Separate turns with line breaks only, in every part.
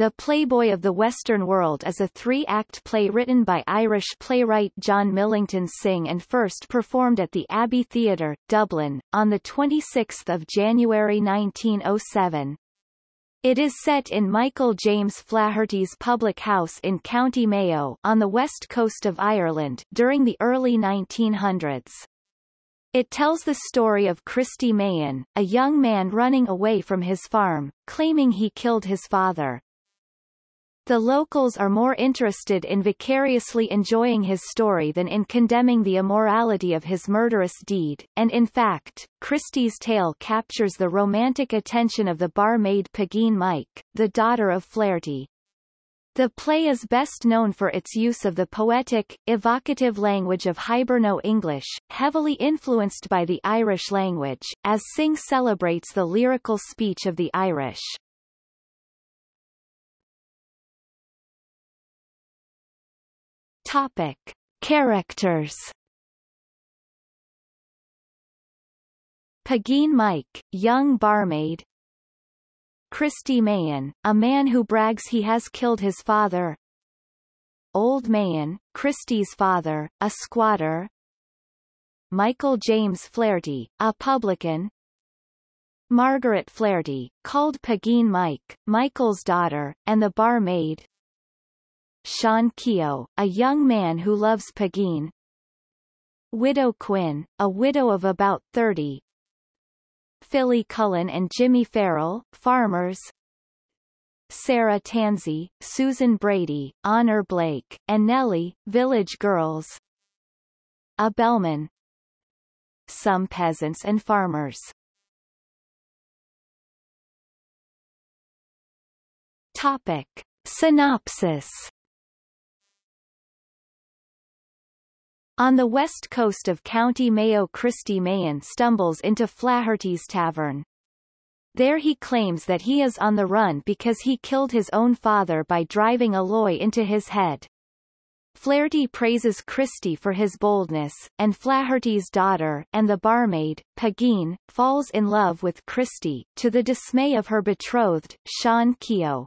The Playboy of the Western World is a three-act play written by Irish playwright John Millington Synge and first performed at the Abbey Theatre, Dublin, on 26 January 1907. It is set in Michael James Flaherty's public house in County Mayo on the west coast of Ireland during the early 1900s. It tells the story of Christy Mahon, a young man running away from his farm, claiming he killed his father. The locals are more interested in vicariously enjoying his story than in condemning the immorality of his murderous deed, and in fact, Christy's tale captures the romantic attention of the barmaid Pegeen Mike, the daughter of Flaherty. The play is best known for its use of the poetic, evocative language of Hiberno-English, heavily influenced by the Irish language, as Synge celebrates the lyrical speech of the Irish. Topic. Characters Pegeen Mike, young barmaid, Christy Mahon, a man who brags he has killed his father. Old Mahon, Christy's father, a squatter. Michael James Flaherty, a publican. Margaret Flaherty, called Pegeen Mike, Michael's daughter, and the barmaid. Shawn Keogh, a young man who loves Pegeen. Widow Quinn, a widow of about 30, Philly Cullen and Jimmy Farrell, farmers. Sarah Tansey, Susan Brady, Honor Blake, and Nellie, village girls. A bellman. Some peasants and farmers. Topic. Synopsis On the west coast of County Mayo Christy Mahon stumbles into Flaherty's tavern. There he claims that he is on the run because he killed his own father by driving a loy into his head. Flaherty praises Christy for his boldness, and Flaherty's daughter and the barmaid, Pegeen, falls in love with Christy, to the dismay of her betrothed, Shawn Keogh.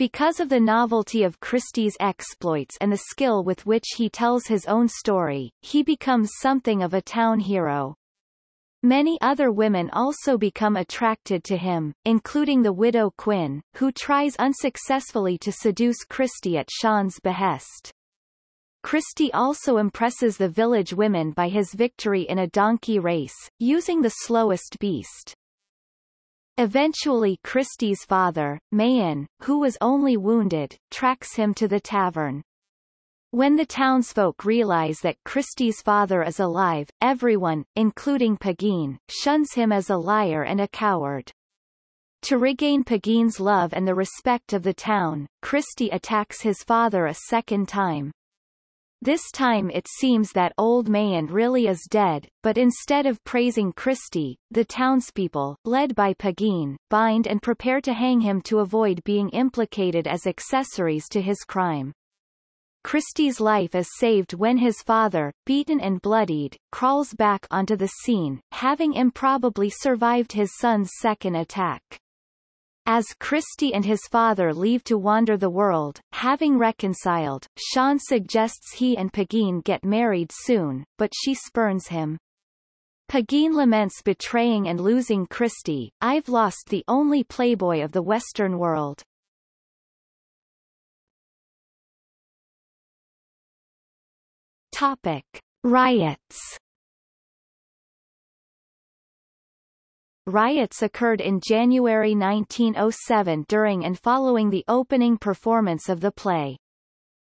Because of the novelty of Christy's exploits and the skill with which he tells his own story, he becomes something of a town hero. Many other women also become attracted to him, including the widow Quinn, who tries unsuccessfully to seduce Christy at Shawn's behest. Christy also impresses the village women by his victory in a donkey race, using the slowest beast. Eventually Christy's father, Mahon, who was only wounded, tracks him to the tavern. When the townsfolk realize that Christy's father is alive, everyone, including Pegeen, shuns him as a liar and a coward. To regain Pegeen's love and the respect of the town, Christy attacks his father a second time. This time it seems that old Mahon really is dead, but instead of praising Christy, the townspeople, led by Pegeen, bind and prepare to hang him to avoid being implicated as accessories to his crime. Christy's life is saved when his father, beaten and bloodied, crawls back onto the scene, having improbably survived his son's second attack. As Christy and his father leave to wander the world, having reconciled, Shawn suggests he and Pegeen get married soon, but she spurns him. Pegeen laments betraying and losing Christy, I've lost the only playboy of the Western world. Topic. Riots Riots occurred in January 1907 during and following the opening performance of the play.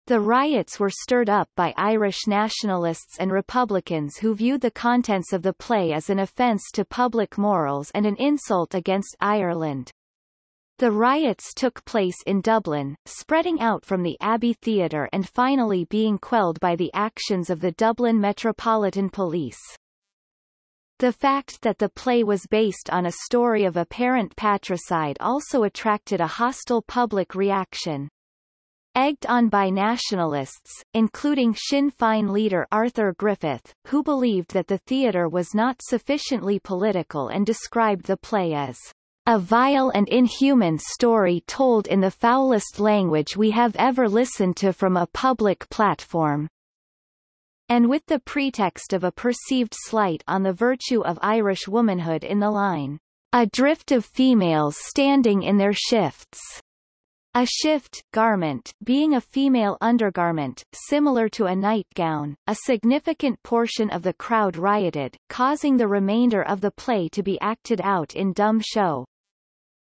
The riots were stirred up by Irish nationalists and Republicans who viewed the contents of the play as an offence to public morals and an insult against Ireland. The riots took place in Dublin, spreading out from the Abbey Theatre and finally being quelled by the actions of the Dublin Metropolitan Police. The fact that the play was based on a story of apparent patricide also attracted a hostile public reaction. Egged on by nationalists, including Sinn Féin leader Arthur Griffith, who believed that the theatre was not sufficiently political and described the play as a vile and inhuman story told in the foulest language we have ever listened to from a public platform and with the pretext of a perceived slight on the virtue of Irish womanhood in the line, a drift of females standing in their shifts. A shift garment being a female undergarment, similar to a nightgown, a significant portion of the crowd rioted, causing the remainder of the play to be acted out in dumb show.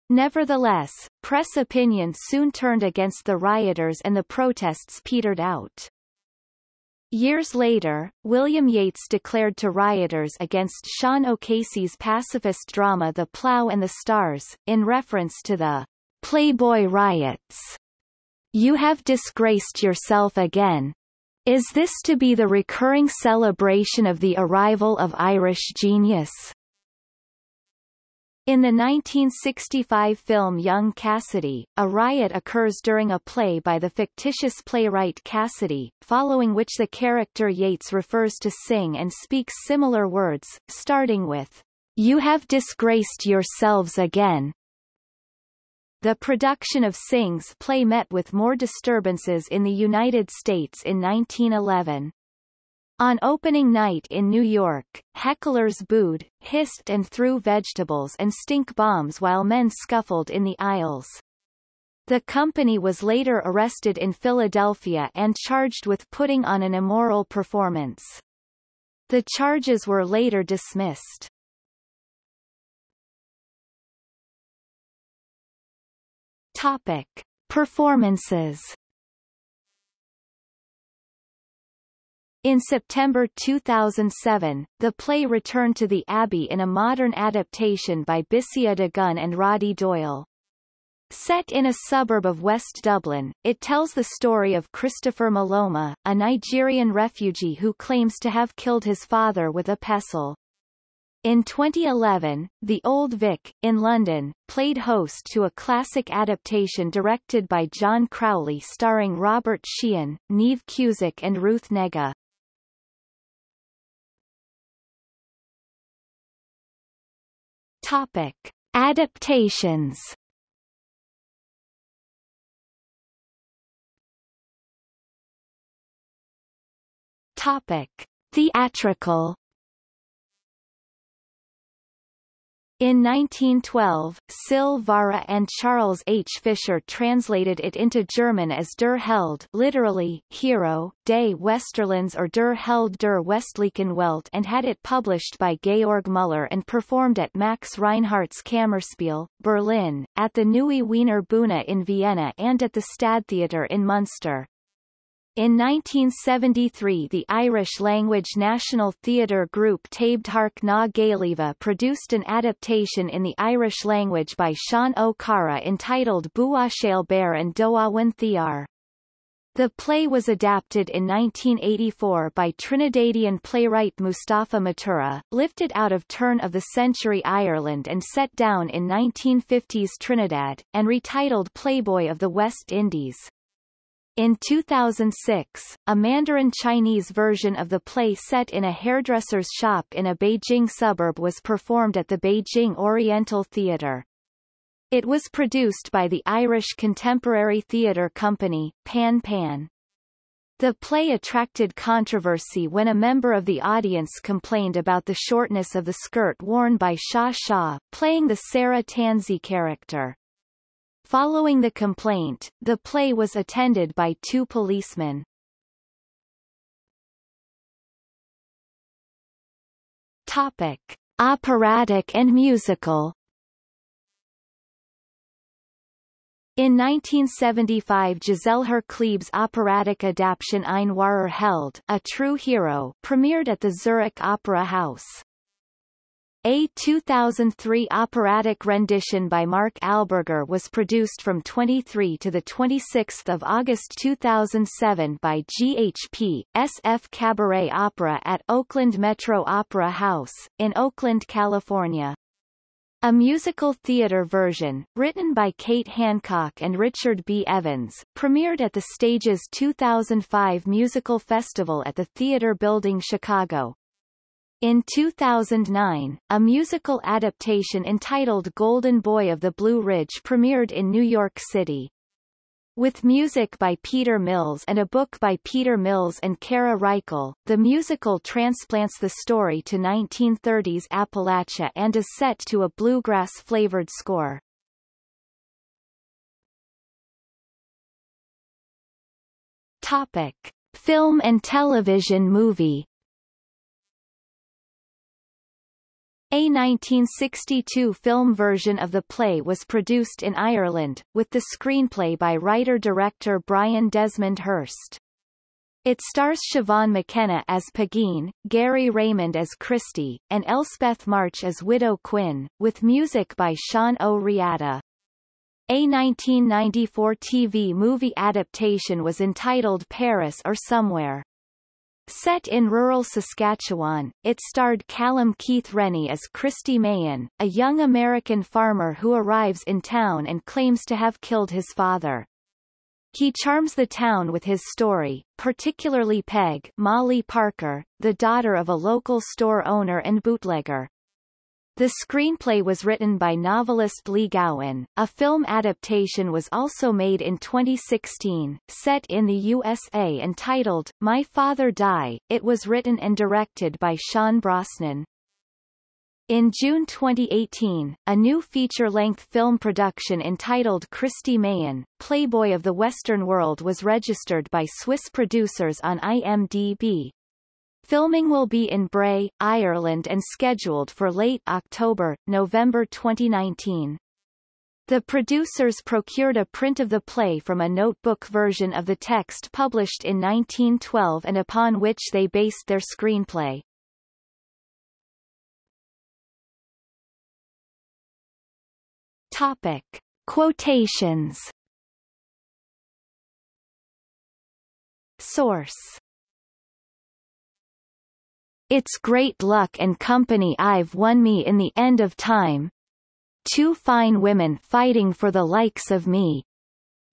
Nevertheless, press opinion soon turned against the rioters and the protests petered out. Years later, William Yeats declared to rioters against Sean O'Casey's pacifist drama The Plough and the Stars, in reference to the Playboy riots. You have disgraced yourself again. Is this to be the recurring celebration of the arrival of Irish genius? In the 1965 film Young Cassidy, a riot occurs during a play by the fictitious playwright Cassidy, following which the character Yeats refers to Synge and speaks similar words, starting with, You have disgraced yourselves again. The production of Synge's play met with more disturbances in the United States in 1911. On opening night in New York, hecklers booed, hissed and threw vegetables and stink bombs while men scuffled in the aisles. The company was later arrested in Philadelphia and charged with putting on an immoral performance. The charges were later dismissed. Topic. Performances In September 2007, the play returned to the Abbey in a modern adaptation by Bisi Adigun and Roddy Doyle. Set in a suburb of West Dublin, it tells the story of Christopher Malomo, a Nigerian refugee who claims to have killed his father with a pestle. In 2011, The Old Vic, in London, played host to a classic adaptation directed by John Crowley starring Robert Sheehan, Niamh Cusack and Ruth Negga. Topic. Adaptations Topic. Theatrical In 1912, Sil-Vara and Charles H. Fisher translated it into German as Der Held literally, hero, des Westerlands or Der Held der Westlichen Welt and had it published by Georg Müller and performed at Max Reinhardt's Kammerspiel, Berlin, at the Neue Wiener Bühne in Vienna and at the Stadttheater in Munster. In 1973 the Irish-language National Theatre group Taibhdhearc na Gaillimhe produced an adaptation in the Irish language by Sean O'Cara entitled Buachaill Báire an Domhain Thiar. The play was adapted in 1984 by Trinidadian playwright Mustapha Matura, lifted out of turn-of-the-century Ireland and set down in 1950s Trinidad, and retitled Playboy of the West Indies. In 2006, a Mandarin Chinese version of the play set in a hairdresser's shop in a Beijing suburb was performed at the Beijing Oriental Theatre. It was produced by the Irish Contemporary Theatre Company, Pan Pan. The play attracted controversy when a member of the audience complained about the shortness of the skirt worn by Sha Sha, playing the Sarah Tansey character. Following the complaint, the play was attended by two policemen. Topic. Operatic and musical In 1975 Giselher Klebe's operatic adaptation Ein wahrer Held, A True Hero, premiered at the Zurich Opera House. A 2003 operatic rendition by Mark Alburger was produced from 23 to 26 August 2007 by GHP, SF Cabaret Opera at Oakland Metro Opera House, in Oakland, California. A musical theater version, written by Kate Hancock and Richard B. Evans, premiered at the stage's 2005 Musical Festival at the Theater Building Chicago. In 2009, a musical adaptation entitled Golden Boy of the Blue Ridge premiered in New York City. With music by Peter Mills and a book by Peter Mills and Cara Reichel, the musical transplants the story to 1930s Appalachia and is set to a bluegrass-flavored score. Topic. Film and television movie A 1962 film version of the play was produced in Ireland, with the screenplay by writer-director Brian Desmond Hurst. It stars Siobhan McKenna as Pegeen, Gary Raymond as Christy, and Elspeth March as Widow Quinn, with music by Sean O'Riada. A 1994 TV movie adaptation was entitled Paris or Somewhere. Set in rural Saskatchewan, it starred Callum Keith Rennie as Christy Mahon, a young American farmer who arrives in town and claims to have killed his father. He charms the town with his story, particularly Peg Molly Parker, the daughter of a local store owner and bootlegger. The screenplay was written by novelist Lee Gowan. A film adaptation was also made in 2016, set in the USA entitled My Father Die. It was written and directed by Sean Brosnan. In June 2018, a new feature-length film production entitled Christy Mahon, Playboy of the Western World was registered by Swiss producers on IMDb. Filming will be in Bray, Ireland and scheduled for late October, November 2019. The producers procured a print of the play from a notebook version of the text published in 1912 and upon which they based their screenplay. Topic. Quotations Source it's great luck and company I've won me in the end of time. Two fine women fighting for the likes of me.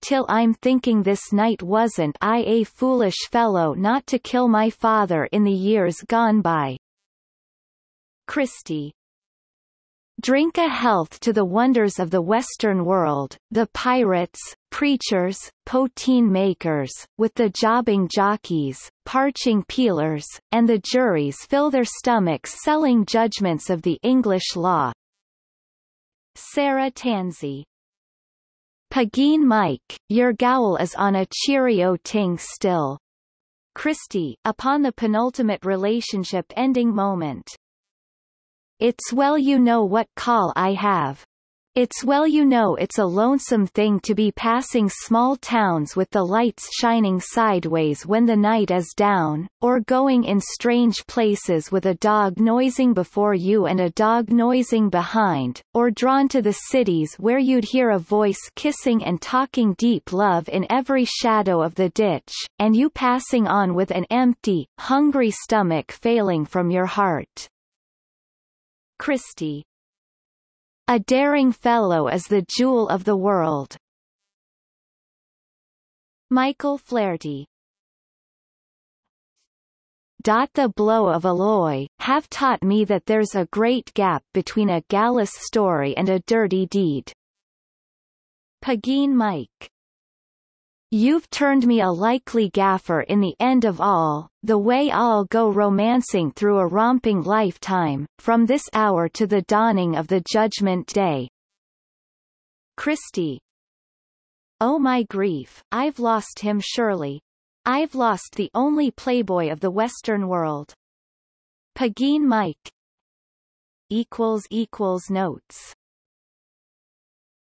Till I'm thinking this night wasn't I a foolish fellow not to kill my father in the years gone by. Christy Drink a health to the wonders of the Western world, the pirates, preachers, poteen makers, with the jobbing jockeys, parching peelers, and the juries fill their stomachs selling judgments of the English law. Sarah Tansey Pegeen Mike, your gowl is on a cheerio ting still. Christy, upon the penultimate relationship ending moment. It's well you know what call I have. It's well you know it's a lonesome thing to be passing small towns with the lights shining sideways when the night is down, or going in strange places with a dog noising before you and a dog noising behind, or drawn to the cities where you'd hear a voice kissing and talking deep love in every shadow of the ditch, and you passing on with an empty, hungry stomach failing from your heart. Christy. A daring fellow is the jewel of the world. Michael Flaherty the blow of a loy, have taught me that there's a great gap between a gallus story and a dirty deed. Pegeen Mike You've turned me a likely gaffer in the end of all, the way I'll go romancing through a romping lifetime, from this hour to the dawning of the judgment day. Christy Oh my grief, I've lost him surely. I've lost the only playboy of the Western world. Pegeen Mike Equals equals Notes